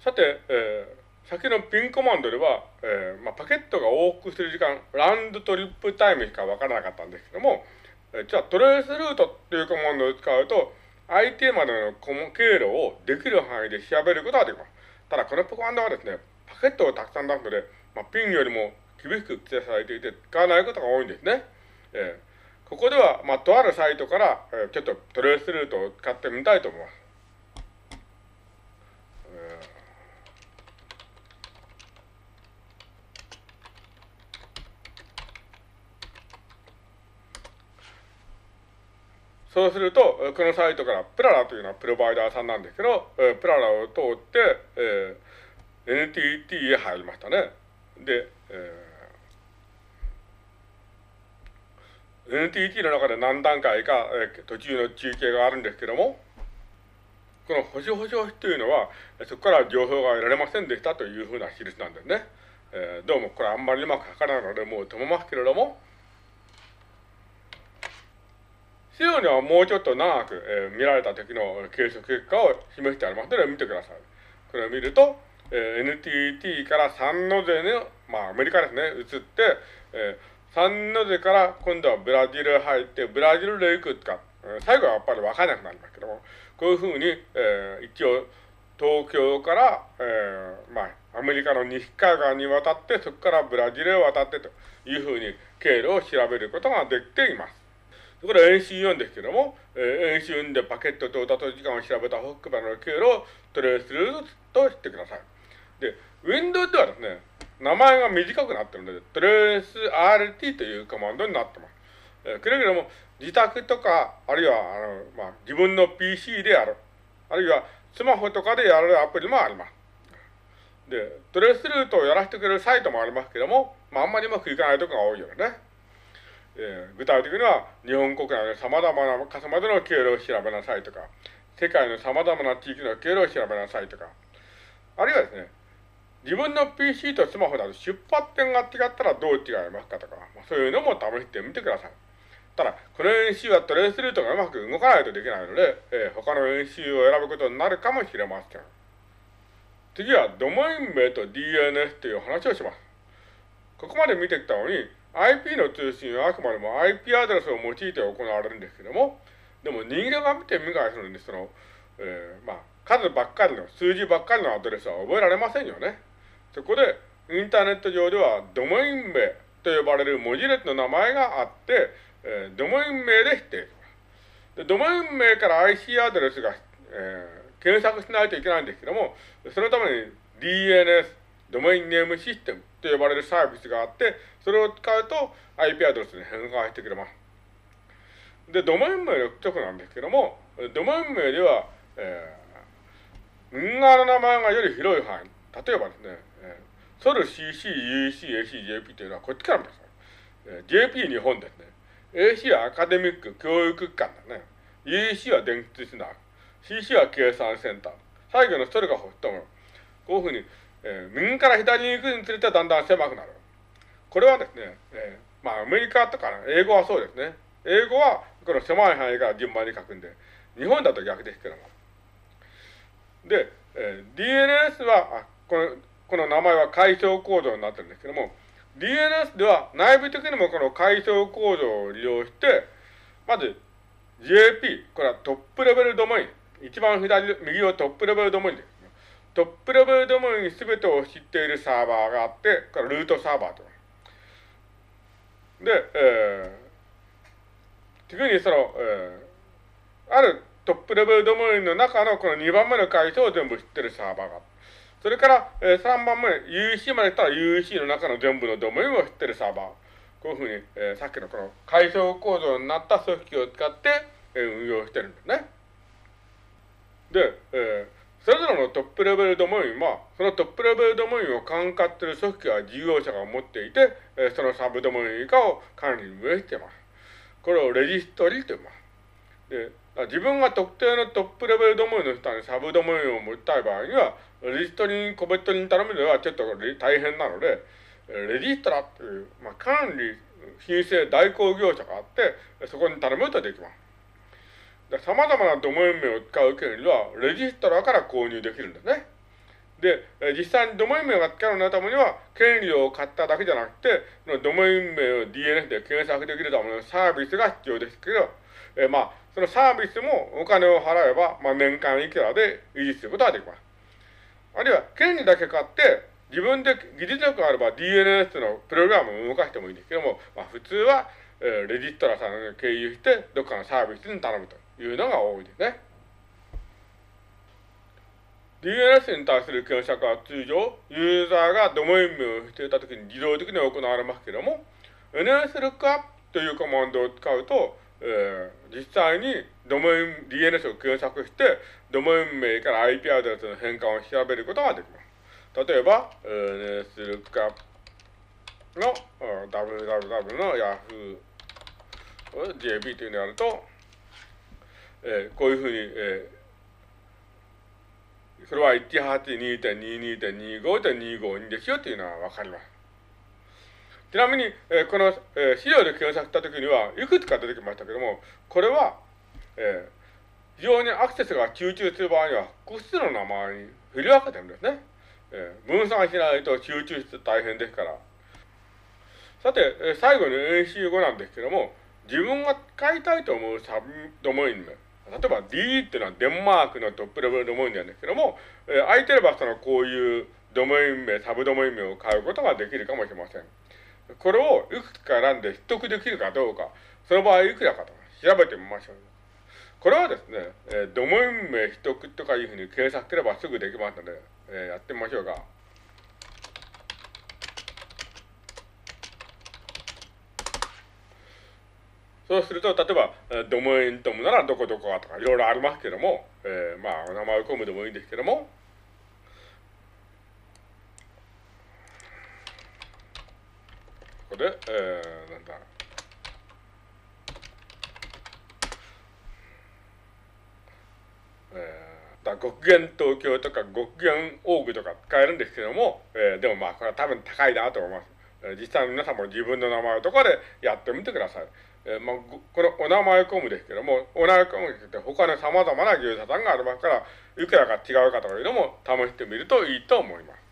さて、えー、先のピンコマンドでは、えーまあ、パケットが往復する時間、ランドトリップタイムしかわからなかったんですけども、えー、じゃあトレースルートっていうコマンドを使うと、相手までの経路をできる範囲で調べることができます。ただ、このコマンドはですね、パケットをたくさん出すので、まあ、ピンよりも厳しく規定されていて使わないことが多いんですね。えー、ここでは、まあ、とあるサイトから、えー、ちょっとトレースルートを使ってみたいと思います。そうすると、このサイトからプララというのはプロバイダーさんなんですけど、プララを通って、えー、NTT へ入りましたね。で、えー、NTT の中で何段階か、えー、途中の中継があるんですけども、この星星星というのは、そこから情報が得られませんでしたというふうな印なんですね。えー、どうもこれあんまりうまく書かないので、もう止めますけれども、資料にはもうちょっと長く、えー、見られた時の計測結果を示してありますので見てください。これを見ると、えー、NTT からサンノゼの、まあアメリカですね、移って、えー、サンノゼから今度はブラジル入って、ブラジルで行くか、えー、最後はやっぱり分からなくなりますけども、こういうふうに、えー、一応東京から、えー、まあアメリカの西海岸に渡って、そこからブラジルへ渡ってというふうに経路を調べることができています。これ演習4ですけども、えー、演習4でパケット到達時間を調べたホックバの経路をトレースするとしてください。で、Windows ではですね、名前が短くなってるので、トレース RT というコマンドになってます。えー、くれぐれも自宅とか、あるいは、あの、まあ、自分の PC でやる。あるいは、スマホとかでやるアプリもあります。で、トレースルートをやらせてくれるサイトもありますけども、まあ、あんまりうまくいかないところが多いよね。えー、具体的には日本国内の様々な傘までの経路を調べなさいとか、世界の様々な地域の経路を調べなさいとか、あるいはですね、自分の PC とスマホだと出発点が違ったらどう違いますかとか、そういうのも試してみてください。ただ、この演習はトレースルートがうまく動かないとできないので、えー、他の演習を選ぶことになるかもしれません。次は、ドメイン名と DNS という話をします。ここまで見てきたのに、IP の通信はあくまでも IP アドレスを用いて行われるんですけども、でも人間が見てみ返すのに、その、えー、まあ、数ばっかりの、数字ばっかりのアドレスは覚えられませんよね。そこで、インターネット上では、ドメイン名と呼ばれる文字列の名前があって、えー、ドメイン名で否定します。で、ドメイン名から IC アドレスが、えー、検索しないといけないんですけども、そのために DNS、ドメインネームシステムと呼ばれるサービスがあって、それを使うと IP アドレスに変換してくれます。で、ドメイン名の直なんですけども、ドメイン名では、えー、運側の名前がより広い範囲。例えばですね、えー、ソル CC、UEC、AC、JP というのはこっちから見てください。えー、JP 日本ですね。AC はアカデミック、教育機関だね。UEC は電気通信だ。CC は計算センター。最後のソルがホットも。こういうふうにえー、右から左に行くにつれてだんだん狭くなる。これはですね、えー、まあアメリカとか、英語はそうですね。英語はこの狭い範囲から順番に書くんで、日本だと逆ですけども。で、えー、DNS は、あこの、この名前は階層構造になってるんですけども、DNS では内部的にもこの階層構造を利用して、まず JP、これはトップレベルドメイン。一番左、右はトップレベルドメインです。トップレベルドメイン全てを知っているサーバーがあって、これルートサーバーと。で、えー、次にその、えー、あるトップレベルドメインの中のこの2番目の階層を全部知ってるサーバーがそれから、えー、3番目、UEC まで来たら UEC の中の全部のドメインを知ってるサーバー。こういうふうに、えー、さっきのこの階層構造になった組織を使って、えー、運用してるんですね。で、えー、それぞれのトップレベルドメインは、そのトップレベルドメインを管轄する組織は事業者が持っていて、そのサブドメイン以下を管理運営しています。これをレジストリーと言います。で自分が特定のトップレベルドメインの下にサブドメインを持ちたい場合には、レジストリに個別に頼むのはちょっと大変なので、レジストラっていう、まあ、管理申請代行業者があって、そこに頼むとできます。様々なドメイン名を使う権利は、レジストラから購入できるんですね。で、実際にドメイン名が使うのためには、権利を買っただけじゃなくて、そのドメイン名を DNS で検索できるためのサービスが必要ですけど、えー、まあ、そのサービスもお金を払えば、まあ、年間いくらで維持することができます。あるいは、権利だけ買って、自分で技術力があれば DNS のプログラムを動かしてもいいんですけども、まあ、普通は、えー、レジストラさんを経由して、どっかのサービスに頼むというのが多いですね。DNS に対する検索は通常、ユーザーがドメイン名をしていたときに自動的に行われますけれども、NSLOOKUP というコマンドを使うと、えー、実際にドメイン、DNS を検索して、ドメイン名から IP アドレスの変換を調べることができます。例えば、NSLOOKUP の www の Yahoo!JP というのをやると、えー、こういうふうに、えー、それは182.22.25.252ですよというのはわかります。ちなみに、えー、この、えー、資料で検索したときには、いくつか出てきましたけども、これは、えー、非常にアクセスが集中する場合には、複数の名前に振り分けてるんですね。えー、分散しないと集中して大変ですから。さて、えー、最後に演習後なんですけども、自分が使いたいと思うサブドメイン名。例えば D っていうのはデンマークのトップレベルドメインなんですけども、えー、空いてればそのこういうドメイン名、サブドメイン名を買うことができるかもしれません。これをいくつか選んで取得できるかどうか、その場合いくらかと調べてみましょう。これはですね、えー、ドメイン名取得とかいうふうに検索すればすぐできますので、えー、やってみましょうか。そうすると、例えば、ドメイントムならどこどこかとかいろいろありますけども、えー、まあ、お名前を込むでもいいんですけども、ここで、えー、なんだ、えーだ極限東京とか極限オーグとか使えるんですけども、えー、でもまあこれは多分高いなと思います。実際皆さんも自分の名前とかでやってみてください。えー、まあ、このお名前コムですけども、お名前コムって他の様々な業者さんがありますから、いくらか違うかというのも試してみるといいと思います。